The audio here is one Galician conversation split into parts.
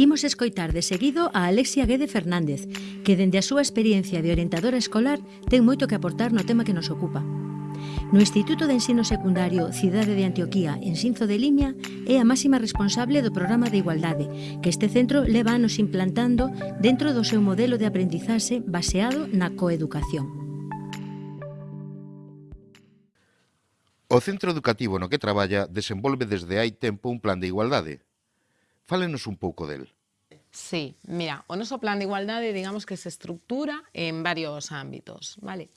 Imos escoitar de seguido a Alexia Guede Fernández, que dende a súa experiencia de orientadora escolar ten moito que aportar no tema que nos ocupa. No Instituto de Ensino Secundario Cidade de Antioquía, en Sinzo de Limia, é a máxima responsable do programa de igualdade, que este centro leva anos implantando dentro do seu modelo de aprendizaxe baseado na coeducación. O centro educativo no que traballa desenvolve desde hai tempo un plan de igualdade, Fálenos un pouco del. Sí, mira, o noso plan de igualdade digamos que se estructura en varios ámbitos, vale?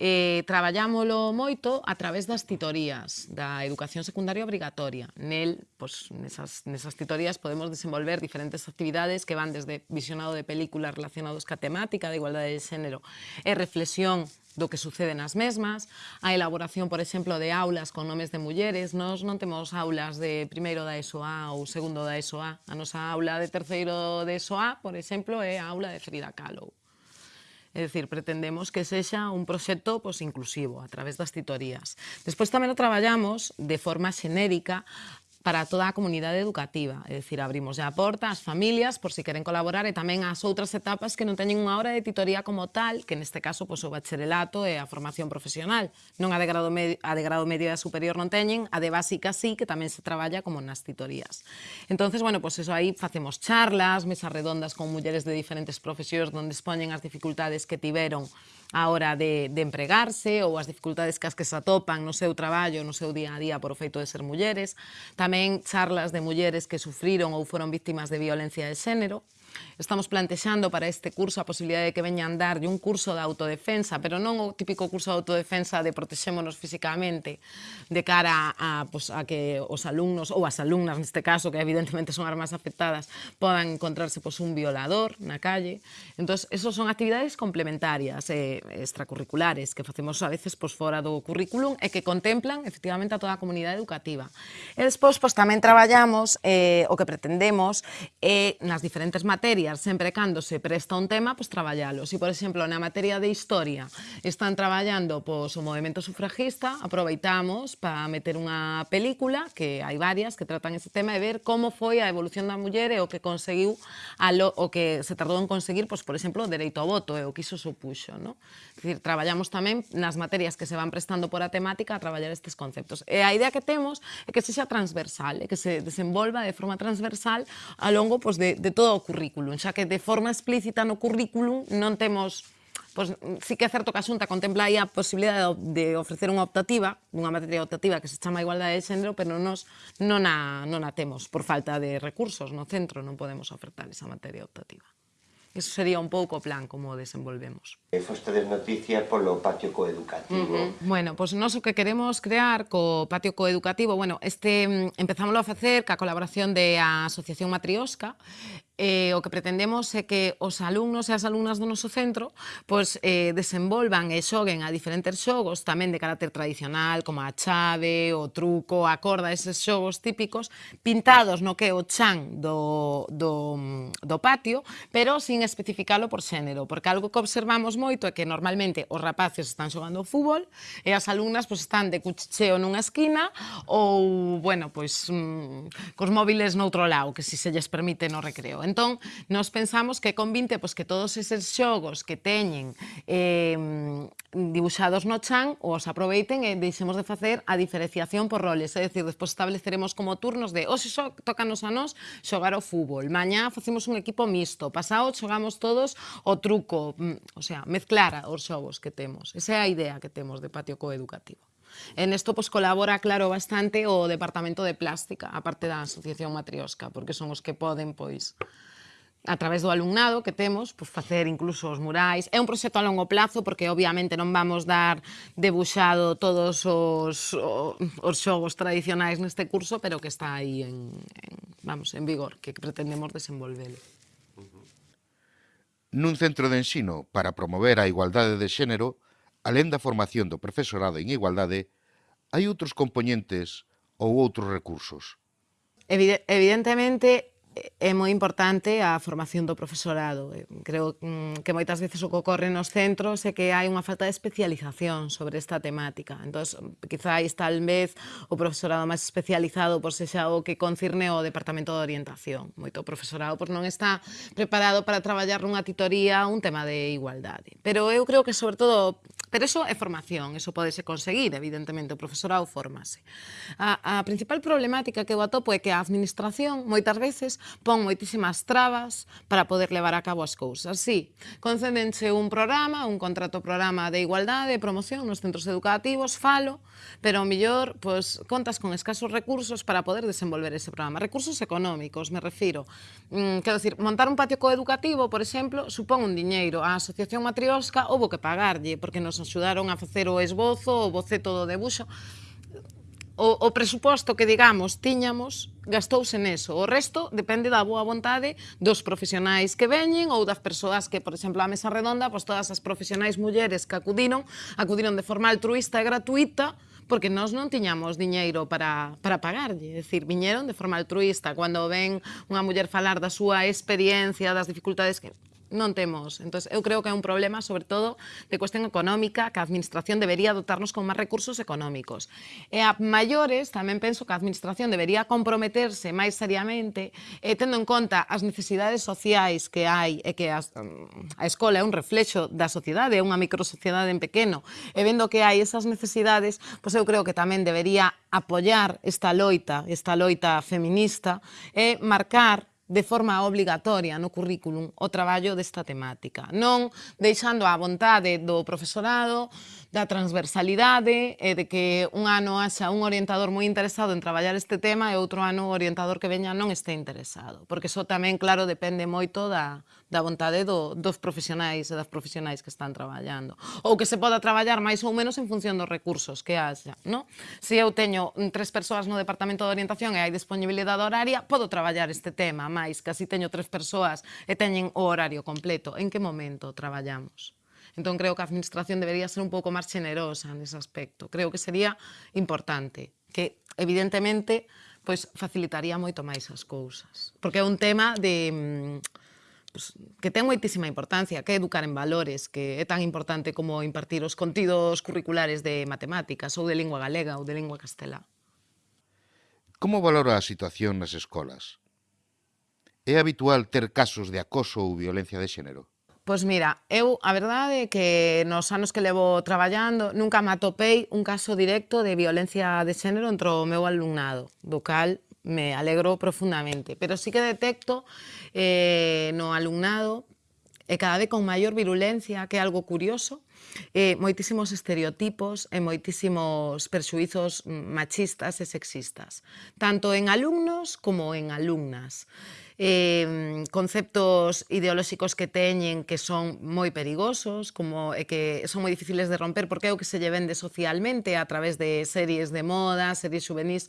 eh, traballámolo moito a través das titorías da educación secundaria obrigatoria. Nel, pois, nesas, nesas titorías podemos desenvolver diferentes actividades que van desde visionado de películas relacionados ca temática da igualdade de xénero e reflexión do que sucede nas mesmas, a elaboración, por exemplo, de aulas con nomes de mulleres. Nos non temos aulas de primeiro da ESOA ou segundo da ESOA. A nosa aula de terceiro de ESOA, por exemplo, é a aula de Frida Kahlo É dicir, pretendemos que sexa un proxecto pois, inclusivo a través das titorías. Despois tamén o traballamos de forma xenérica para toda a comunidade educativa. É dicir, abrimos a porta ás familias por si queren colaborar e tamén ás outras etapas que non teñen unha hora de titoría como tal, que neste caso pois, o bacharelato e a formación profesional. Non a de grado medio, a de grado medio e a superior non teñen, a de básica sí, que tamén se traballa como nas titorías. Entonces, bueno, pois eso aí facemos charlas, mesas redondas con mulleres de diferentes profesións onde expoñen as dificultades que tiveron á hora de, de empregarse ou as dificultades que as que se atopan no seu traballo, no seu día a día por o feito de ser mulleres, tamén charlas de mulleres que sufriron ou foron víctimas de violencia de xénero, Estamos plantexando para este curso a posibilidade de que veñan dar un curso de autodefensa, pero non o típico curso de autodefensa de protexémonos físicamente de cara a, pues, a que os alumnos ou as alumnas, neste caso, que evidentemente son as máis afectadas, podan encontrarse pues, un violador na calle. Entón, esos son actividades complementarias, eh, extracurriculares, que facemos a veces pues, fora do currículum e que contemplan efectivamente a toda a comunidade educativa. E despois, pues, tamén traballamos eh, o que pretendemos eh, nas diferentes materias materias, sempre cando se presta un tema, pois traballalo. Si, por exemplo, na materia de historia están traballando pois, o movimento sufragista, aproveitamos para meter unha película, que hai varias que tratan ese tema, e ver como foi a evolución da muller e o que conseguiu, a lo, o que se tardou en conseguir, pois, por exemplo, o dereito ao voto e o que iso supuxo. No? Es decir, traballamos tamén nas materias que se van prestando por a temática a traballar estes conceptos. E a idea que temos é que sexa transversal, é que se desenvolva de forma transversal a longo pois, de, de todo o currículo currículum, xa que de forma explícita no currículum non temos pois, sí que é certo que a Xunta contempla aí a posibilidade de ofrecer unha optativa, unha materia optativa que se chama Igualdade de Xénero, pero nos non a, non a temos por falta de recursos no centro, non podemos ofertar esa materia optativa. Eso sería un pouco o plan como desenvolvemos. E fostedes noticia polo patio coeducativo. Uh -huh. Bueno, pois pues nós o que queremos crear co patio coeducativo, bueno, este mm, empezámoslo a facer ca colaboración de a Asociación Matriosca, eh, o que pretendemos é que os alumnos e as alumnas do noso centro pois, eh, desenvolvan e xoguen a diferentes xogos tamén de carácter tradicional, como a chave, o truco, a corda, eses xogos típicos, pintados no que é o chan do, do, do patio, pero sin especificalo por xénero, porque algo que observamos moito é que normalmente os rapaces están xogando fútbol e as alumnas pois, están de cuchicheo nunha esquina ou, bueno, pois, mm, cos móviles noutro lado, que si se lles permite no recreo. Entón, nos pensamos que con 20, pois que todos eses xogos que teñen eh, dibuixados no chan, os aproveiten e deixemos de facer a diferenciación por roles. É dicir, despois estableceremos como turnos de hoxe xo, tocanos a nós xogar o fútbol, mañá facemos un equipo mixto, pasado xogamos todos o truco, mm, o sea, mezclar os xogos que temos. Esa é a idea que temos de patio coeducativo. En esto pues, colabora, claro, bastante o Departamento de Plástica, a parte da Asociación Matriosca, porque son os que poden, pois, a través do alumnado que temos, pois, facer incluso os murais. É un proxecto a longo plazo, porque obviamente non vamos dar debuxado todos os, os, os xogos tradicionais neste curso, pero que está aí en, en, vamos, en vigor, que pretendemos desenvolvelo nun centro de ensino para promover a igualdade de xénero Alén da formación do profesorado en igualdade, hai outros componentes ou outros recursos? Evidentemente, é moi importante a formación do profesorado. Eh, creo mm, que moitas veces o que ocorre nos centros é que hai unha falta de especialización sobre esta temática. Entón, quizáis tal vez o profesorado máis especializado por se xa o que concirne o Departamento de Orientación. Moito profesorado por non está preparado para traballar nunha titoría un tema de igualdade. Pero eu creo que, sobre todo, Pero eso é formación, eso podese conseguir, evidentemente, o profesorado formase. A, a principal problemática que eu atopo é que a administración moitas veces pon moitísimas trabas para poder levar a cabo as cousas. Sí, concédense un programa, un contrato programa de igualdade, de promoción nos centros educativos, falo, pero ao mellor pois, contas con escasos recursos para poder desenvolver ese programa. Recursos económicos, me refiro. Mm, quero dicir, montar un patio coeducativo, por exemplo, supón un diñeiro. A Asociación Matriosca houve que pagarlle, porque nos axudaron a facer o esbozo, o boceto do debuxo. O, o presuposto que, digamos, tiñamos gastouse neso. O resto depende da boa vontade dos profesionais que veñen ou das persoas que, por exemplo, a mesa redonda, pois todas as profesionais mulleres que acudiron, acudiron de forma altruista e gratuita, porque nós non tiñamos diñeiro para, para pagarlle, é dicir, viñeron de forma altruista, cando ven unha muller falar da súa experiencia, das dificultades que non temos. Entón, eu creo que é un problema, sobre todo, de cuestión económica, que a Administración debería dotarnos con máis recursos económicos. E a maiores, tamén penso que a Administración debería comprometerse máis seriamente, eh, tendo en conta as necesidades sociais que hai, e que as, a escola é un reflexo da sociedade, é unha microsociedade en pequeno, e vendo que hai esas necesidades, pois eu creo que tamén debería apoyar esta loita, esta loita feminista, e marcar de forma obligatoria no currículum o traballo desta temática, non deixando a vontade do profesorado, da transversalidade e de que un ano haxa un orientador moi interesado en traballar este tema e outro ano o orientador que veña non este interesado, porque iso tamén, claro, depende moito da, da vontade do, dos profesionais e das profesionais que están traballando. Ou que se poda traballar máis ou menos en función dos recursos que haxa. No? Se eu teño tres persoas no Departamento de Orientación e hai disponibilidade horaria, podo traballar este tema, máis que así teño tres persoas e teñen o horario completo. En que momento traballamos? Entón creo que a administración debería ser un pouco máis generosa nese aspecto. Creo que sería importante, que evidentemente pois facilitaría moito máis as cousas, porque é un tema de mm, pues, que ten moitísima importancia, que é educar en valores, que é tan importante como impartir os contidos curriculares de matemáticas ou de lingua galega ou de lingua castelá. Como valora a situación nas escolas? É habitual ter casos de acoso ou violencia de xénero? Pois mira, eu a verdade é que nos anos que levo traballando nunca me atopei un caso directo de violencia de xénero entre o meu alumnado, do cal me alegro profundamente. Pero sí que detecto eh, no alumnado e cada vez con maior virulencia, que é algo curioso, eh, moitísimos estereotipos eh, e moitísimos perxuizos machistas e sexistas, tanto en alumnos como en alumnas. Eh, conceptos ideolóxicos que teñen que son moi perigosos, como e que son moi difíciles de romper, porque é o que se lle vende socialmente a través de series de moda, series juvenis,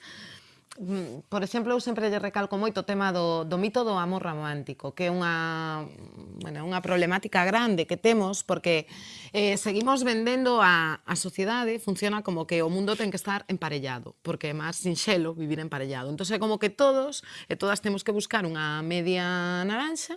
Mm, por exemplo, eu sempre lle recalco moito o tema do, do mito do amor romántico, que é unha, bueno, unha problemática grande que temos, porque eh, seguimos vendendo a, a sociedade, funciona como que o mundo ten que estar emparellado, porque é máis sinxelo vivir emparellado. Entón, é como que todos e todas temos que buscar unha media naranxa,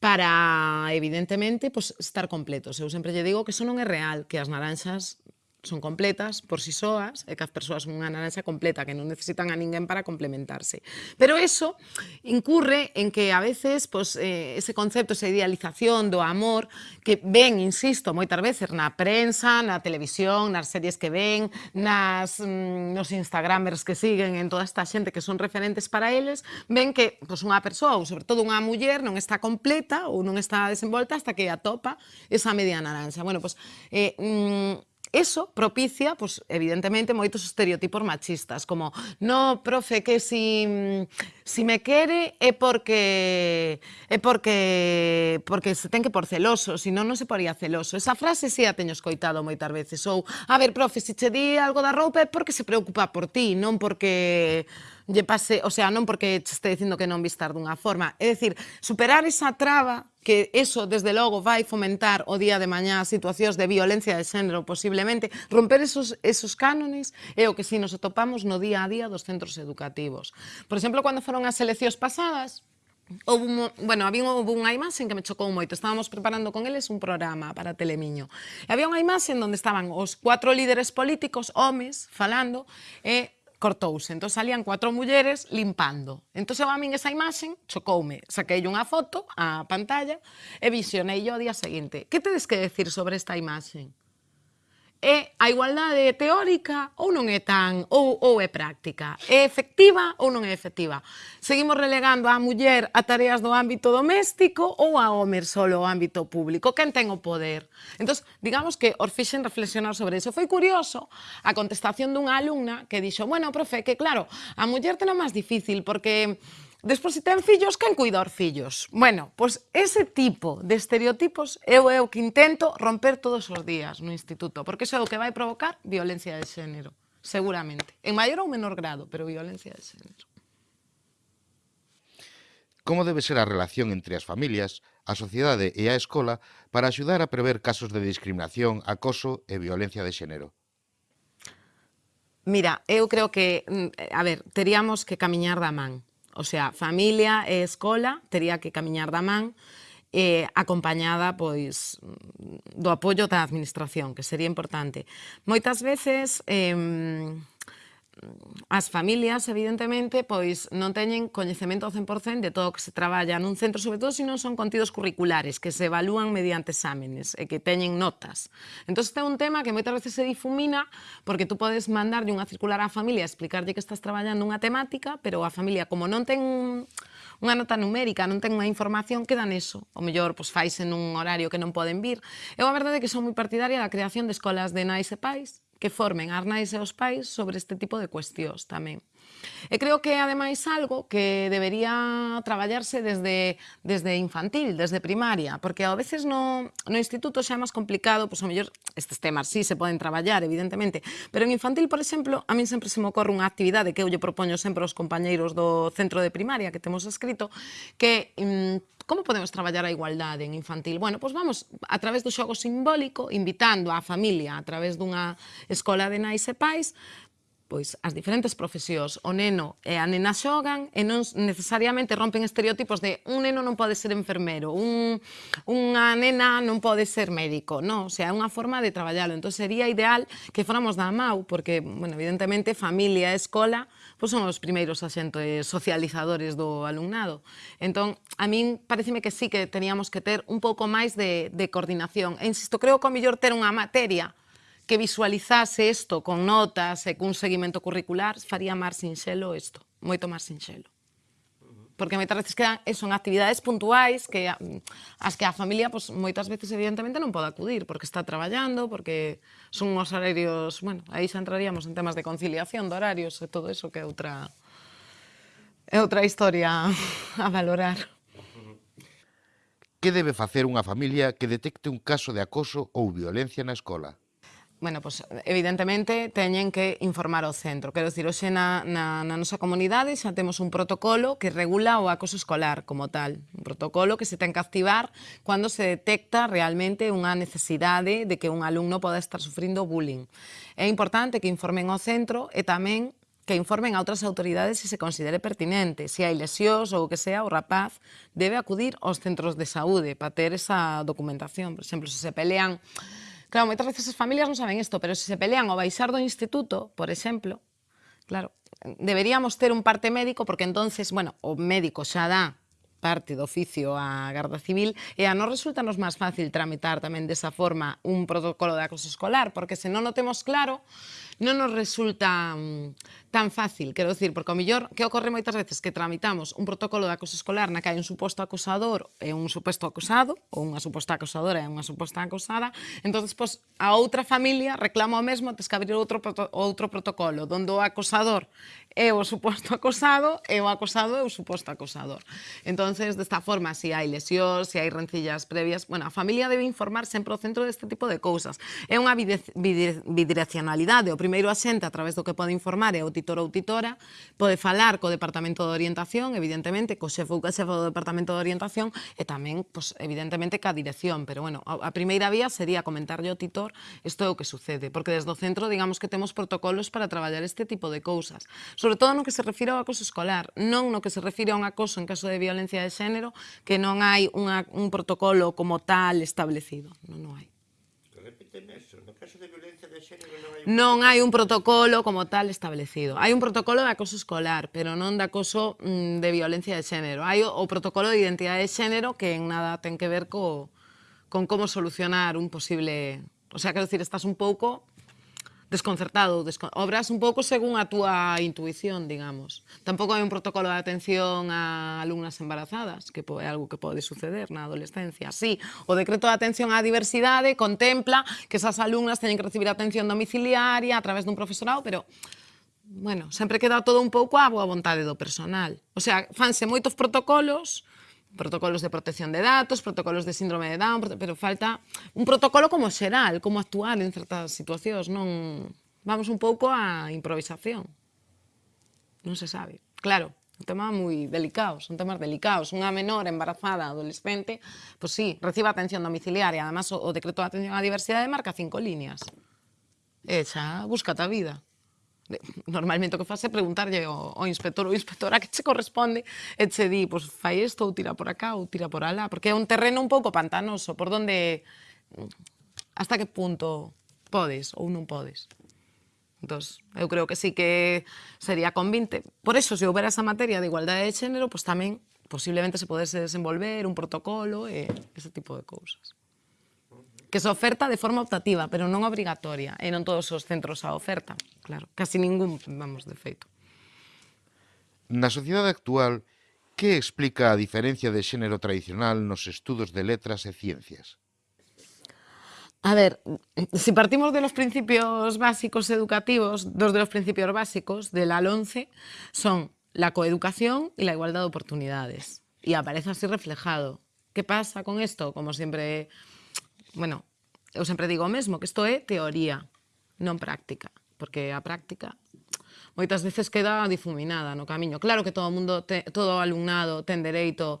para, evidentemente, pues, estar completos. Eu sempre lle digo que eso non é real, que as naranxas son completas por si sí soas e que as persoas unha naranxa completa, que non necesitan a ninguén para complementarse. Pero eso incurre en que a veces pues, eh, ese concepto, esa idealización do amor que ven, insisto, moitas veces na prensa, na televisión, nas series que ven, nas, mm, nos instagramers que siguen, en toda esta xente que son referentes para eles, ven que pues, unha persoa, ou sobre todo unha muller, non está completa ou non está desenvolta hasta que atopa esa media naranxa. Bueno, pues, eh, mm, eso propicia, pues, evidentemente, moitos estereotipos machistas, como, no, profe, que si, si me quere é porque é porque porque se ten que por celoso, si non non se poría celoso. Esa frase si sí a teño escoitado moitas veces. Ou, a ver, profe, se che di algo da roupa é porque se preocupa por ti, non porque lle pase, o sea, non porque che este dicindo que non vistar dunha forma. É dicir, superar esa traba que eso, desde logo, vai fomentar o día de mañá situacións de violencia de xénero, posiblemente, romper esos, esos cánones é o que si nos atopamos no día a día dos centros educativos. Por exemplo, cando foron as eleccións pasadas, Houve un, bueno, había houve unha imaxe que me chocou moito. Estábamos preparando con eles un programa para Telemiño. E había unha imaxe onde estaban os cuatro líderes políticos, homes, falando, e cortouse. Entón salían cuatro mulleres limpando. Entón eu a min esa imaxe, chocoume. Saquei unha foto á pantalla e visionei yo o día seguinte. Que tedes que decir sobre esta imaxe? é a igualdade teórica ou non é tan, ou, ou é práctica? É efectiva ou non é efectiva? Seguimos relegando a muller a tareas do ámbito doméstico ou a homer solo ao ámbito público? Quen ten o poder? Entón, digamos que os fixen reflexionar sobre iso. Foi curioso a contestación dunha alumna que dixo, bueno, profe, que claro, a muller ten o máis difícil porque Despois, se ten fillos, quen cuida os fillos? Bueno, pois ese tipo de estereotipos eu é o que intento romper todos os días no instituto, porque iso é o que vai provocar violencia de xénero, seguramente. En maior ou menor grado, pero violencia de xénero. Como debe ser a relación entre as familias, a sociedade e a escola para axudar a prever casos de discriminación, acoso e violencia de xénero? Mira, eu creo que, mm, a ver, teríamos que camiñar da man. O sea, familia e escola tería que camiñar da man eh, acompañada pois do apoio da administración, que sería importante. Moitas veces eh, as familias, evidentemente, pois non teñen coñecemento ao 100% de todo o que se traballa nun centro, sobre todo se non son contidos curriculares, que se evalúan mediante exámenes e que teñen notas. Entón, este é un tema que moitas veces se difumina porque tú podes mandarlle unha circular á familia explicarlle que estás traballando unha temática, pero a familia, como non ten unha nota numérica, non ten unha información, queda neso. O mellor, pois, faise nun horario que non poden vir. Eu a verdade é que son moi partidaria da creación de escolas de nais e pais, que formen as nais e os pais sobre este tipo de cuestións tamén. E creo que, ademais, algo que debería traballarse desde, desde infantil, desde primaria, porque a veces no, no instituto xa é máis complicado, pois a mellor estes temas sí se poden traballar, evidentemente, pero en infantil, por exemplo, a min sempre se me ocorre unha actividade que eu lle propoño sempre aos compañeiros do centro de primaria que temos escrito, que mm, Como podemos traballar a igualdade en infantil? Bueno, pois vamos a través do xogo simbólico, invitando á familia a través dunha escola de nais e pais, pois as diferentes profesións, o neno e a nena xogan e non necesariamente rompen estereotipos de un neno non pode ser enfermero, un, unha nena non pode ser médico, non, o sea, é unha forma de traballalo. Entón sería ideal que fóramos da MAU, porque, bueno, evidentemente, familia e escola pois son os primeiros axentes socializadores do alumnado. Entón, a min pareceme que sí que teníamos que ter un pouco máis de, de coordinación. E insisto, creo que o mellor ter unha materia que visualizase isto con notas e cun seguimento curricular faría máis sinxelo isto, moito máis sinxelo porque moitas veces quedan, e son actividades puntuais que mm, as que a familia pois, moitas veces evidentemente non pode acudir porque está traballando, porque son os horarios, bueno, aí xa entraríamos en temas de conciliación de horarios e todo eso que é outra é outra historia a valorar. Que debe facer unha familia que detecte un caso de acoso ou violencia na escola? Bueno, pues, evidentemente, teñen que informar ao centro. Quero dicir, hoxe na, na, na nosa comunidade xa temos un protocolo que regula o acoso escolar como tal. Un protocolo que se ten que activar cando se detecta realmente unha necesidade de que un alumno poda estar sufrindo bullying. É importante que informen ao centro e tamén que informen a outras autoridades se se considere pertinente. Se hai lesións ou o que sea, o rapaz debe acudir aos centros de saúde para ter esa documentación. Por exemplo, se se pelean Claro, moitas veces as familias non saben isto, pero se se pelean ao baixar do instituto, por exemplo, claro, deberíamos ter un parte médico porque entonces, bueno, o médico xa dá parte do oficio á Garda Civil e a non resulta nos máis fácil tramitar tamén desa forma un protocolo de acoso escolar porque se non o temos claro non nos resulta mm, tan fácil, quero dicir, porque ao mellor que ocorre moitas veces que tramitamos un protocolo de acoso escolar na que hai un suposto acosador e un suposto acosado, ou unha suposta acosadora e unha suposta acosada, entonces pois, a outra familia reclama o mesmo, tes que abrir outro, outro protocolo, donde o acosador é o suposto acosado e o acosado é o suposto acosador. entonces desta forma, se si hai lesións, se si hai rencillas previas, bueno, a familia debe informar sempre o centro deste tipo de cousas. É unha bidireccionalidade, o primeiro axente a través do que pode informar é o titor ou titora, pode falar co Departamento de Orientación, evidentemente, co xefo ou xefo do Departamento de Orientación, e tamén, pois, evidentemente, ca dirección. Pero, bueno, a, a primeira vía sería comentarlle ao titor isto é o que sucede, porque desde o centro, digamos que temos protocolos para traballar este tipo de cousas. Sobre todo no que se refire ao acoso escolar, non no que se refire a un acoso en caso de violencia de xénero, que non hai unha, un protocolo como tal establecido. Non, non hai. Repíteme casos de violencia de xénero non hai un... Non hai un protocolo como tal establecido. Hai un protocolo de acoso escolar, pero non de acoso mm, de violencia de xénero. Hai o, o protocolo de identidade de xénero que en nada ten que ver co, con como solucionar un posible... O sea, quero dicir, estás un pouco desconcertado, descon... obras un pouco según a túa intuición, digamos. Tampouco hai un protocolo de atención a alumnas embarazadas, que é algo que pode suceder na adolescencia. Sí, o decreto de atención á diversidade contempla que esas alumnas teñen que recibir atención domiciliaria a través dun profesorado, pero bueno, sempre queda todo un pouco a boa vontade do personal. O sea, fanse moitos protocolos, protocolos de protección de datos, protocolos de síndrome de Down, pero falta un protocolo como xeral, como actuar en certas situacións, non vamos un pouco a improvisación. Non se sabe. Claro, un tema moi delicado, son temas delicados. Unha menor embarazada, adolescente, pois pues sí, recibe atención domiciliaria. Además, o, o decreto de atención á diversidade marca cinco líneas. E xa, búscate a vida normalmente o que faz é preguntarlle ao, ao inspector ou inspectora que che corresponde e che di, pois fai isto ou tira por acá ou tira por alá, porque é un terreno un pouco pantanoso, por donde hasta que punto podes ou non podes. Entón, eu creo que sí que sería convinte. Por eso, se houbera esa materia de igualdade de xénero, pois pues tamén posiblemente se podese desenvolver un protocolo e ese tipo de cousas que se oferta de forma optativa, pero non obrigatoria, e non todos os centros a oferta, claro, casi ningún, vamos, de feito. Na sociedade actual, que explica a diferencia de xénero tradicional nos estudos de letras e ciencias? A ver, si partimos de los principios básicos educativos, dos de los principios básicos de la 11 son la coeducación y la igualdad de oportunidades. Y aparece así reflejado. ¿Qué pasa con esto? Como siempre bueno, eu sempre digo o mesmo, que isto é teoría, non práctica, porque a práctica moitas veces queda difuminada no camiño. Claro que todo o mundo te, todo alumnado ten dereito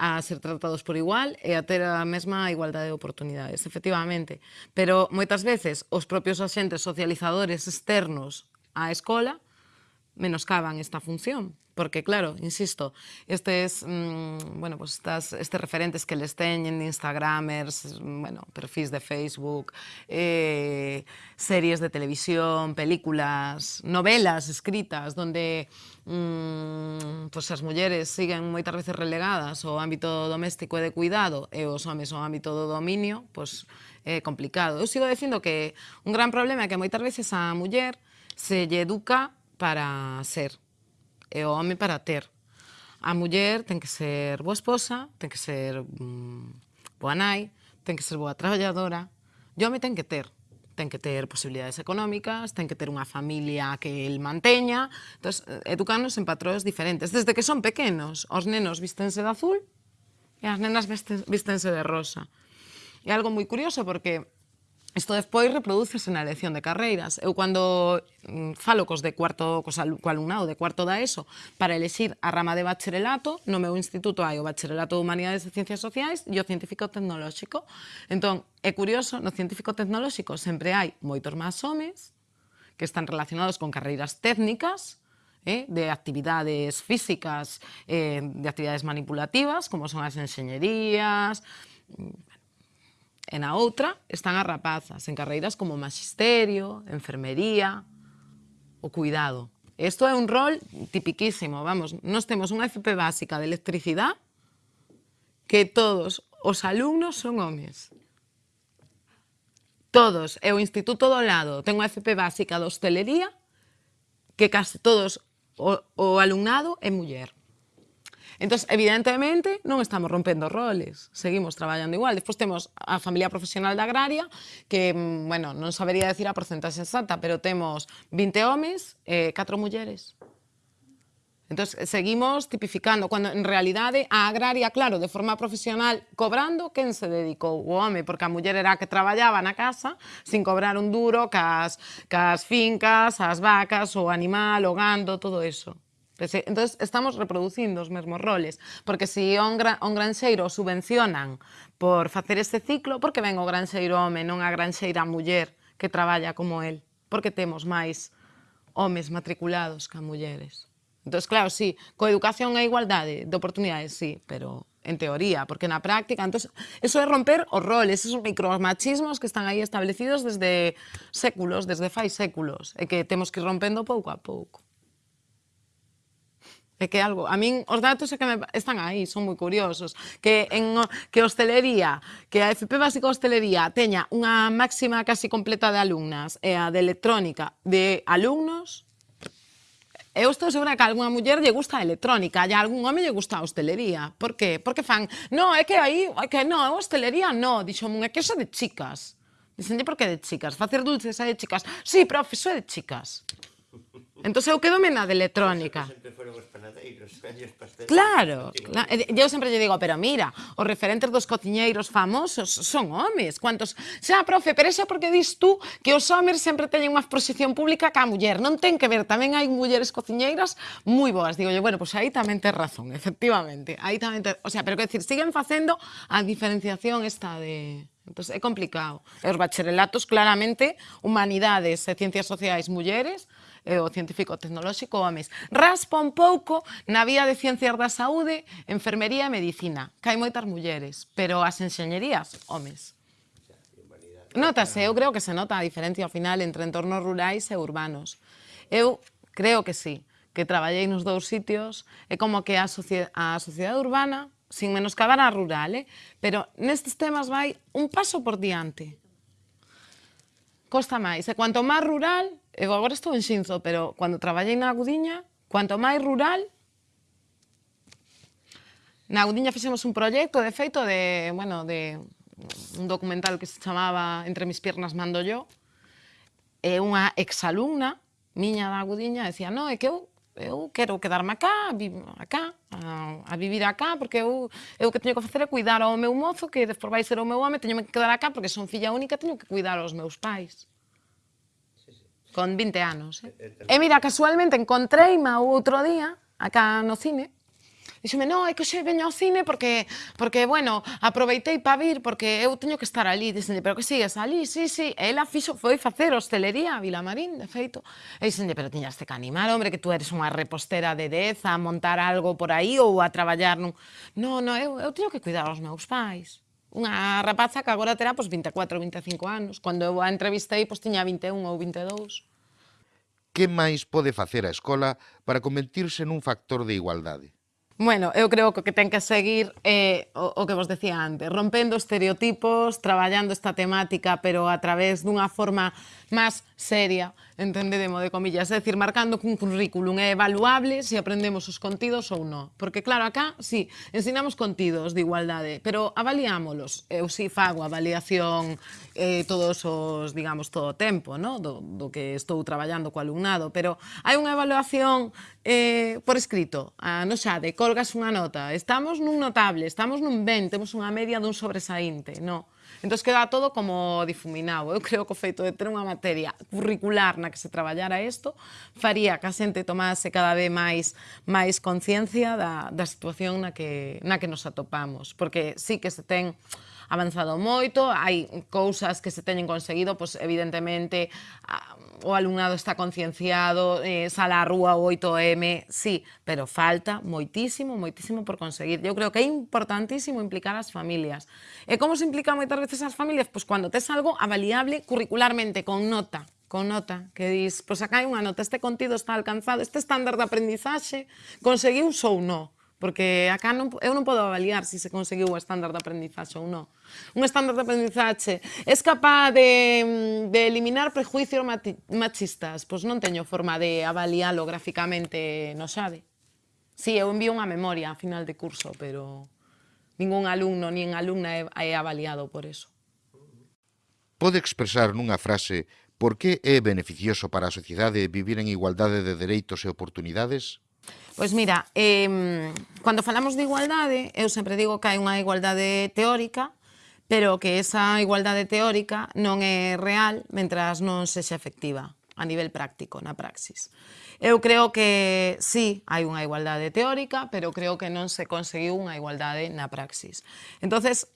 a ser tratados por igual e a ter a mesma igualdade de oportunidades, efectivamente. Pero moitas veces os propios axentes socializadores externos á escola menoscaban esta función porque claro, insisto, estes, mmm, bueno, pues estas, estes referentes que les teñen, de instagramers, bueno, perfis de Facebook, eh, series de televisión, películas, novelas escritas, donde mmm, pues as mulleres siguen moitas veces relegadas ao ámbito doméstico e de cuidado eh, e os homes ao ámbito do dominio, pues é complicado. Eu sigo dicindo que un gran problema é que moitas veces a muller se lle educa para ser, e o home para ter. A muller ten que ser boa esposa, ten que ser mm, boa nai, ten que ser boa traballadora, e o home ten que ter ten que ter posibilidades económicas, ten que ter unha familia que el manteña, entón, educarnos en patróns diferentes. Desde que son pequenos, os nenos vistense de azul e as nenas vistense de rosa. É algo moi curioso porque Isto despois reproducese na elección de carreiras. Eu cando mm, falo cos de cuarto cos alumnado de cuarto da ESO para elexir a rama de bacharelato, no meu instituto hai o bacharelato de Humanidades e Ciencias Sociais e o científico tecnolóxico. Entón, é curioso, no científico tecnolóxico sempre hai moitos máis homes que están relacionados con carreiras técnicas, eh, de actividades físicas, eh, de actividades manipulativas, como son as enxeñerías, mm, e na outra están as rapazas en carreiras como magisterio, enfermería, o cuidado. Isto é un rol tipiquísimo, vamos, nós temos unha FP básica de electricidade que todos os alumnos son homes. Todos, e o Instituto do Lado ten unha FP básica de hostelería que case todos o, o alumnado é muller. Entón, evidentemente, non estamos rompendo roles, seguimos traballando igual. Despois temos a familia profesional da agraria, que, mm, bueno, non sabería decir a porcentaxe exacta, pero temos 20 homes e eh, 4 mulleres. Entón, seguimos tipificando, cando en realidade a agraria, claro, de forma profesional, cobrando, quen se dedicou? O home, porque a muller era a que traballaba na casa sin cobrar un duro, cas, cas fincas, as vacas, o animal, o gando, todo eso. Entonces estamos reproducindo os mesmos roles, porque se si un, gra un granxeiro subvencionan por facer este ciclo, porque ven o granxeiro home, non a granxeira muller que traballa como el, porque temos máis homes matriculados que mulleres. Entón, claro, sí, coeducación e igualdade de oportunidades, sí, pero en teoría, porque na práctica, entonces, eso é romper os roles, esos micromachismos que están aí establecidos desde séculos, desde fai séculos, e que temos que ir rompendo pouco a pouco. É que algo, a min os datos é que me, están aí, son moi curiosos, que en que hostelería, que a FP Básica Hostelería teña unha máxima casi completa de alumnas e a de electrónica de alumnos Eu estou segura que a algunha muller lle gusta a electrónica e a algún home lle gusta a hostelería. Por que? Porque fan, no, é que aí, é que no, a hostelería no, dixo unha, é que eso de chicas. Dixenlle por que de chicas, facer dulces é de chicas. Sí, profe, iso é de chicas. Entón eu quedo na de electrónica. Sempre foron os panadeiros, os pasteleiros. Claro, claro. Eh, eu sempre lle digo, pero mira, os referentes dos cociñeiros famosos son homes. Cuantos... Xa, profe, pero xa porque dis tú que os homes sempre teñen máis posición pública que a muller. Non ten que ver, tamén hai mulleres cociñeiras moi boas. Digo, yo, bueno, pois pues aí tamén tes razón, efectivamente. Aí tamén ter... O sea, pero que decir, siguen facendo a diferenciación esta de... Entón, é complicado. E os bacharelatos, claramente, humanidades e ciencias sociais, mulleres, e o científico tecnolóxico homes. Raspa un pouco na vía de ciencias da saúde, enfermería e medicina. Cai moitas mulleres, pero as enxeñerías, homes. Notase, eu creo que se nota a diferencia ao final entre entornos rurais e urbanos. Eu creo que sí, que traballei nos dous sitios, é como que a, a sociedade urbana, sin menoscabar a rural, eh? pero nestes temas vai un paso por diante. Costa máis, e cuanto máis rural, Eu agora estou en Xinzo, pero cando traballei na Agudiña, cuanto máis rural, na Agudiña fixemos un proxecto, de feito, de, bueno, de un documental que se chamaba Entre mis piernas mando yo, e unha exalumna miña da Agudiña decía, no, é que eu eu quero quedarme acá, acá, a, a vivir acá, porque eu, eu que teño que facer é cuidar ao meu mozo, que despois vai ser o meu home, teño que quedar acá, porque son filla única, teño que cuidar aos meus pais. Con 20 anos, eh? E mira, casualmente encontreima o outro día, acá no cine, Dixeme, non, é que xe veño ao cine porque, porque bueno, aproveitei para vir porque eu teño que estar ali. Dixenlle, pero que sigues ali? Sí, sí. E ela fixo, foi facer hostelería a Vilamarín, de feito. E dixenlle, pero tiñas que animar, hombre, que tú eres unha repostera de 10 a montar algo por aí ou a traballar nun... Non, non, eu, eu teño que cuidar aos meus pais unha rapaza que agora terá pois, 24 ou 25 anos. Cando eu a entrevistei, pois, tiña 21 ou 22. Que máis pode facer a escola para convertirse nun factor de igualdade? Bueno, eu creo que o que ten que seguir é eh, o, o que vos decía antes, rompendo estereotipos, traballando esta temática, pero a través dunha forma máis seria, entendedemo de comillas, é dicir, marcando cun currículum é evaluable se aprendemos os contidos ou non. Porque claro, acá, sí, ensinamos contidos de igualdade, pero avaliámolos. Eu sí fago avaliación eh, todos os, digamos, todo o tempo, ¿no? do, do que estou traballando co alumnado, pero hai unha evaluación eh, por escrito, a no xade, colgas unha nota, estamos nun notable, estamos nun ben, temos unha media dun sobresaínte, non? Entón queda todo como difuminado. Eu creo que o feito de ter unha materia curricular na que se traballara isto faría que a xente tomase cada vez máis máis conciencia da, da situación na que, na que nos atopamos, porque sí que se ten avanzado moito, hai cousas que se teñen conseguido, pois evidentemente o alumnado está concienciado, eh, sala a rúa 8M, sí, pero falta moitísimo, moitísimo por conseguir. Eu creo que é importantísimo implicar as familias. E como se implica moitas veces as familias? Pois cando tes algo avaliable curricularmente, con nota, con nota, que dis, pois acá hai unha nota, este contido está alcanzado, este estándar de aprendizaxe conseguiu ou non, porque acá non, eu non podo avaliar se se conseguiu o estándar de aprendizaxe ou non. Un estándar de aprendizaxe é capaz de, mm, de eliminar prejuicios machistas, pois non teño forma de avaliálo graficamente no xade. Si, sí, eu envío unha memoria a final de curso, pero ningún alumno nin alumna é, é avaliado por eso. Pode expresar nunha frase Por que é beneficioso para a sociedade vivir en igualdade de dereitos e oportunidades? Pois mira, eh, cando falamos de igualdade, eu sempre digo que hai unha igualdade teórica, pero que esa igualdade teórica non é real mentras non sexa efectiva a nivel práctico, na praxis. Eu creo que sí, hai unha igualdade teórica, pero creo que non se conseguiu unha igualdade na praxis. entonces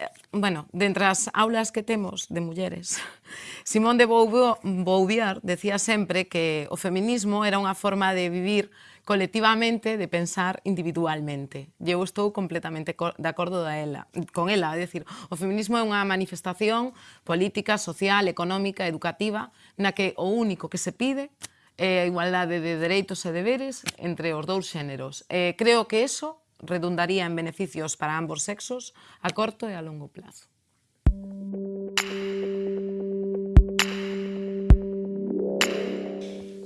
Eh, bueno, dentre as aulas que temos de mulleres, Simón de Beauvoir decía sempre que o feminismo era unha forma de vivir colectivamente, de pensar individualmente. E eu estou completamente de acordo da ela, con ela, é dicir, o feminismo é unha manifestación política, social, económica, educativa, na que o único que se pide é a igualdade de dereitos e deberes entre os dous xéneros. Eh, creo que eso redundaría en beneficios para ambos sexos a corto e a longo plazo.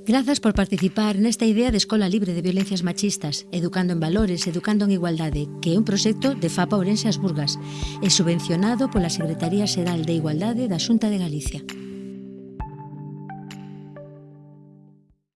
Grazas por participar nesta idea de Escola Libre de Violencias Machistas, Educando en Valores, Educando en Igualdade, que é un proxecto de FAPA Ourense As Burgas e subvencionado pola Secretaría Xeral de Igualdade da Xunta de Galicia.